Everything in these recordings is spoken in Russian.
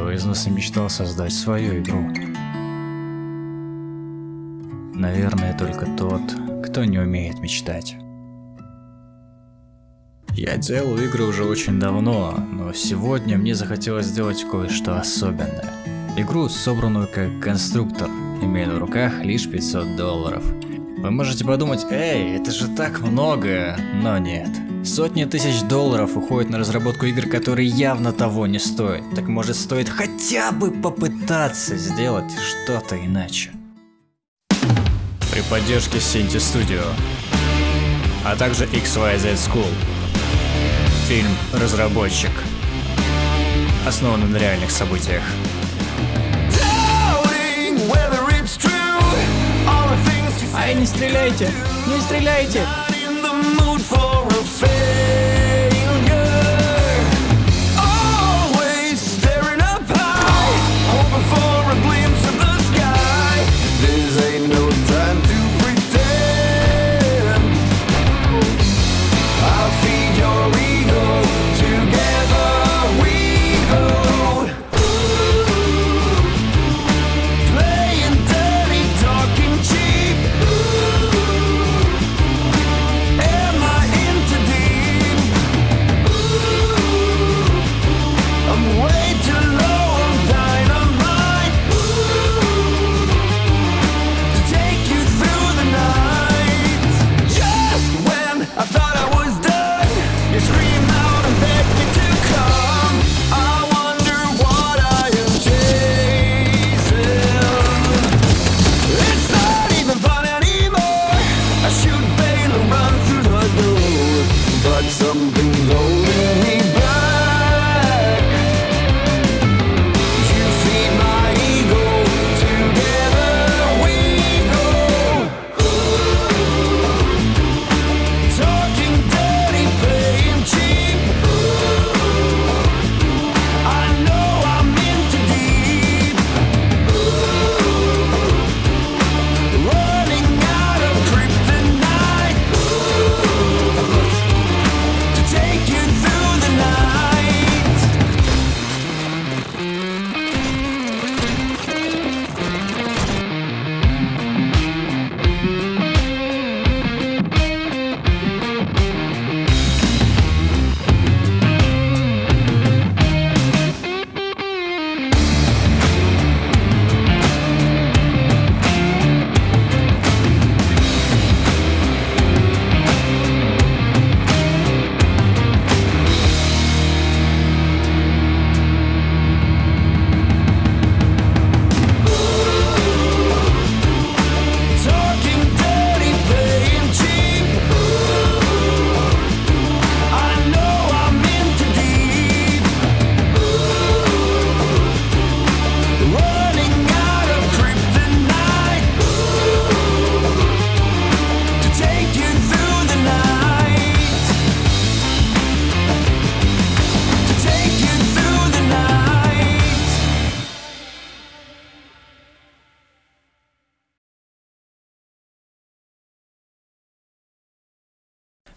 Кто из нас и мечтал создать свою игру? Наверное, только тот, кто не умеет мечтать. Я делал игры уже очень давно, но сегодня мне захотелось сделать кое-что особенное. Игру, собранную как конструктор, имея на руках лишь 500 долларов. Вы можете подумать, эй, это же так много, но нет. Сотни тысяч долларов уходят на разработку игр, которые явно того не стоят. Так может стоит хотя бы попытаться сделать что-то иначе. При поддержке Sinti Studio, а также XYZ School. Фильм «Разработчик» основан на реальных событиях. Ай, не стреляйте! Не стреляйте!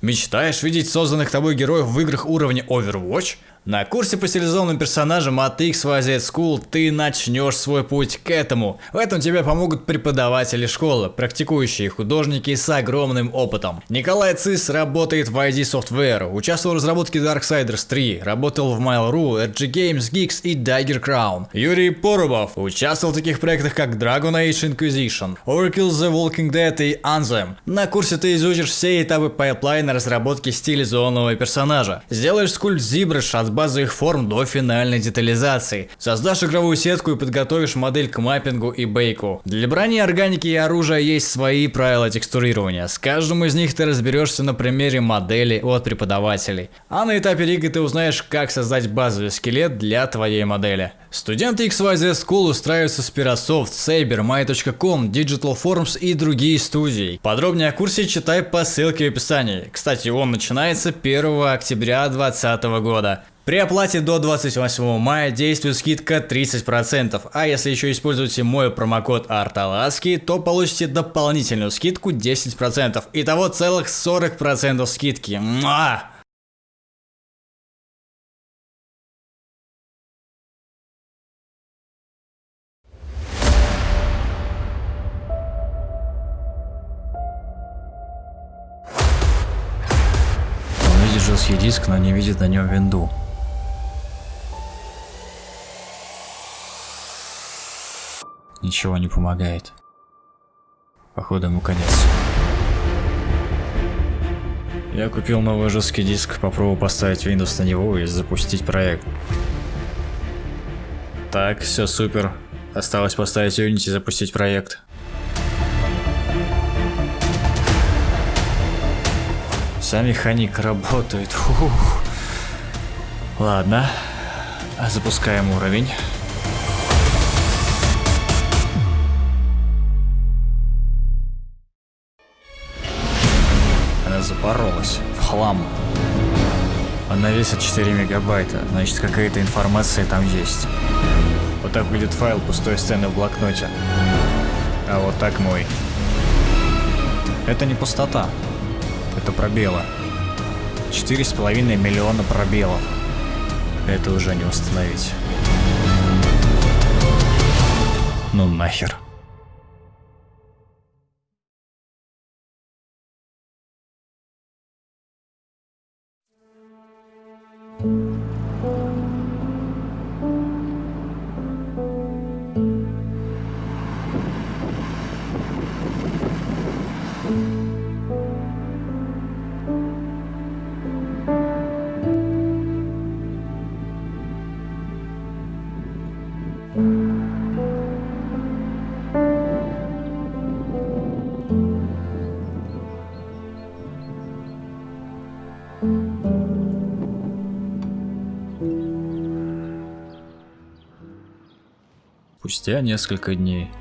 Мечтаешь видеть созданных тобой героев в играх уровня Overwatch? На курсе по стилизованным персонажам от XYZ School ты начнешь свой путь к этому. В этом тебе помогут преподаватели школы, практикующие художники с огромным опытом. Николай Цис работает в ID Software, участвовал в разработке Darksiders 3, работал в Mail.ru, RG Games, Geeks и Dagger Crown. Юрий Порубов участвовал в таких проектах как Dragon Age Inquisition, Overkill's The Walking Dead и Anthem. На курсе ты изучишь все этапы пайплайна разработки стилизованного персонажа. Сделаешь скульпт ZBrush от базовых форм до финальной детализации. Создашь игровую сетку и подготовишь модель к маппингу и бейку. Для брони, органики и оружия есть свои правила текстурирования. С каждым из них ты разберешься на примере модели от преподавателей. А на этапе рига ты узнаешь, как создать базовый скелет для твоей модели. Студенты XYZ School устраиваются в Spirasoft, Saber, My.com, Digital Forms и другие студии. Подробнее о курсе читай по ссылке в описании. Кстати, он начинается 1 октября 2020 года. При оплате до 28 мая действует скидка 30%, а если еще используете мой промокод Арталаски, то получите дополнительную скидку 10%, итого целых 40% скидки. Муа! жесткий диск, но не видит на нем винду. Ничего не помогает. Походу ему конец. Я купил новый жесткий диск, попробую поставить Windows на него и запустить проект. Так, все супер. Осталось поставить Unity и запустить проект. Вся механика работает. Фух. Ладно. Запускаем уровень. Она запоролась. В хлам. Она весит 4 мегабайта, значит какая-то информация там есть. Вот так выглядит файл пустой сцены в блокноте. А вот так мой. Это не пустота. Это пробелы. Четыре с половиной миллиона пробелов. Это уже не установить. Ну нахер. Спустя несколько дней.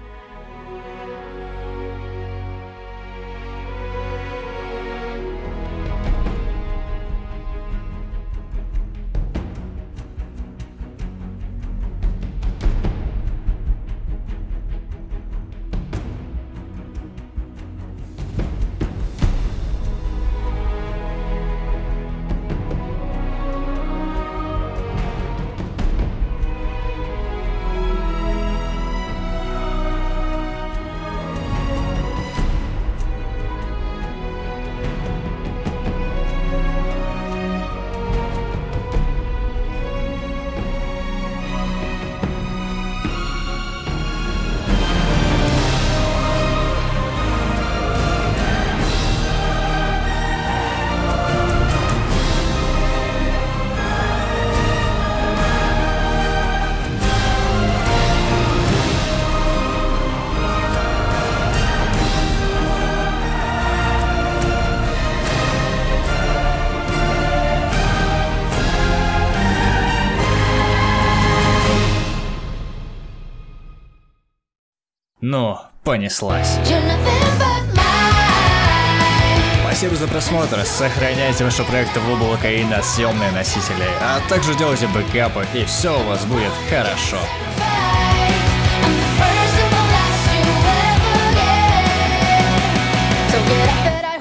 Ну, понеслась. Спасибо за просмотр, сохраняйте ваши проекты в облако и на съемные носители, а также делайте бэкапы, и все у вас будет хорошо. So get up.